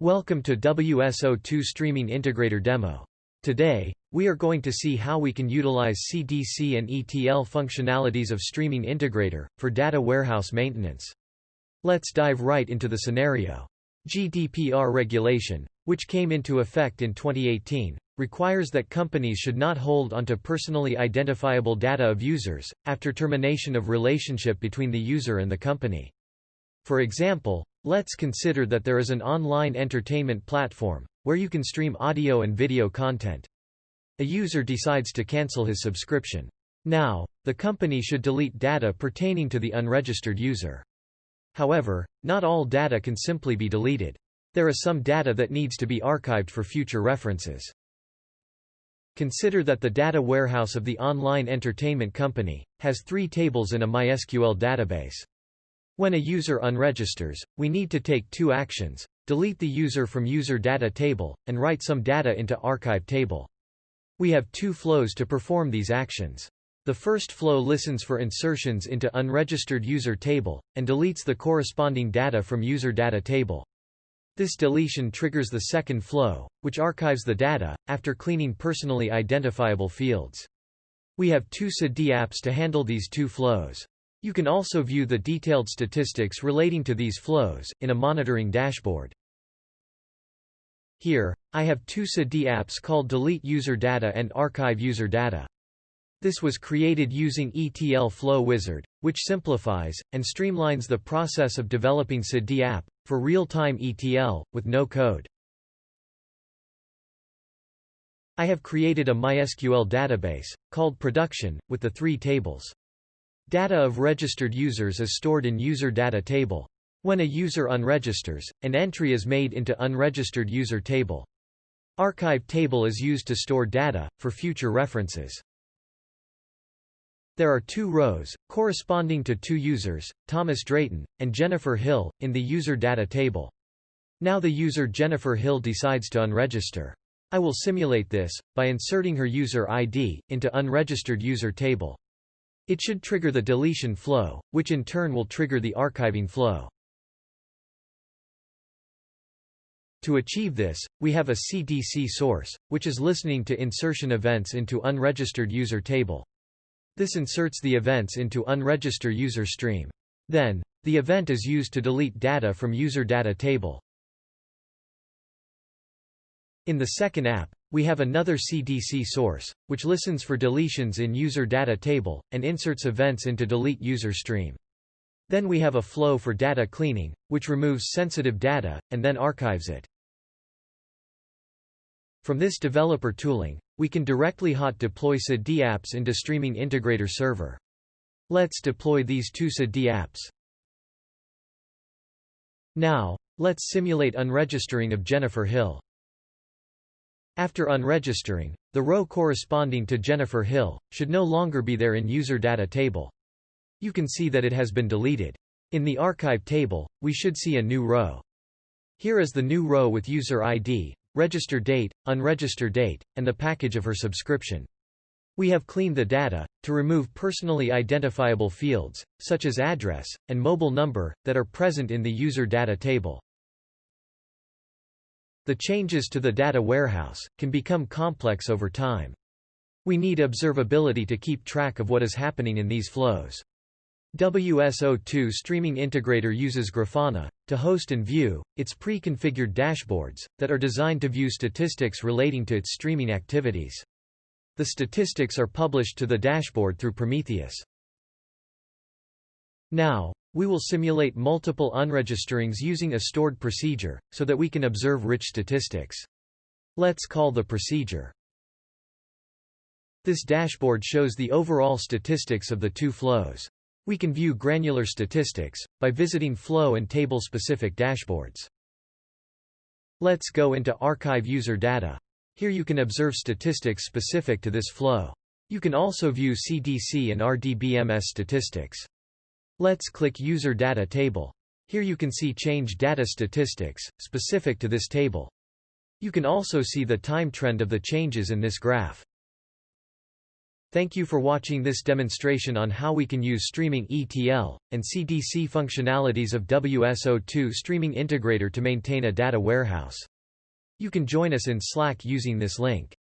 Welcome to WSO2 Streaming Integrator demo. Today, we are going to see how we can utilize CDC and ETL functionalities of Streaming Integrator, for data warehouse maintenance. Let's dive right into the scenario. GDPR regulation, which came into effect in 2018, requires that companies should not hold onto personally identifiable data of users, after termination of relationship between the user and the company. For example, let's consider that there is an online entertainment platform, where you can stream audio and video content. A user decides to cancel his subscription. Now, the company should delete data pertaining to the unregistered user. However, not all data can simply be deleted. There is some data that needs to be archived for future references. Consider that the data warehouse of the online entertainment company has three tables in a MySQL database. When a user unregisters, we need to take two actions, delete the user from user data table, and write some data into archive table. We have two flows to perform these actions. The first flow listens for insertions into unregistered user table, and deletes the corresponding data from user data table. This deletion triggers the second flow, which archives the data, after cleaning personally identifiable fields. We have two Siddhi apps to handle these two flows. You can also view the detailed statistics relating to these flows, in a monitoring dashboard. Here, I have two Siddhi apps called Delete User Data and Archive User Data. This was created using ETL Flow Wizard, which simplifies, and streamlines the process of developing Siddhi app, for real-time ETL, with no code. I have created a MySQL database, called Production, with the three tables. Data of registered users is stored in user data table. When a user unregisters, an entry is made into unregistered user table. Archive table is used to store data, for future references. There are two rows, corresponding to two users, Thomas Drayton, and Jennifer Hill, in the user data table. Now the user Jennifer Hill decides to unregister. I will simulate this, by inserting her user ID, into unregistered user table. It should trigger the deletion flow, which in turn will trigger the archiving flow. To achieve this, we have a CDC source, which is listening to insertion events into unregistered user table. This inserts the events into unregister user stream. Then, the event is used to delete data from user data table. In the second app, we have another CDC source, which listens for deletions in user data table, and inserts events into delete user stream. Then we have a flow for data cleaning, which removes sensitive data, and then archives it. From this developer tooling, we can directly hot deploy Siddhi apps into Streaming Integrator Server. Let's deploy these two Siddhi apps. Now, let's simulate unregistering of Jennifer Hill. After unregistering, the row corresponding to Jennifer Hill, should no longer be there in user data table. You can see that it has been deleted. In the archive table, we should see a new row. Here is the new row with user ID, register date, unregister date, and the package of her subscription. We have cleaned the data, to remove personally identifiable fields, such as address, and mobile number, that are present in the user data table. The changes to the data warehouse, can become complex over time. We need observability to keep track of what is happening in these flows. WSO2 Streaming Integrator uses Grafana, to host and view, its pre-configured dashboards, that are designed to view statistics relating to its streaming activities. The statistics are published to the dashboard through Prometheus. Now, we will simulate multiple unregisterings using a stored procedure, so that we can observe rich statistics. Let's call the procedure. This dashboard shows the overall statistics of the two flows. We can view granular statistics, by visiting flow and table-specific dashboards. Let's go into Archive User Data. Here you can observe statistics specific to this flow. You can also view CDC and RDBMS statistics. Let's click User Data Table. Here you can see change data statistics, specific to this table. You can also see the time trend of the changes in this graph. Thank you for watching this demonstration on how we can use streaming ETL, and CDC functionalities of WSO2 Streaming Integrator to maintain a data warehouse. You can join us in Slack using this link.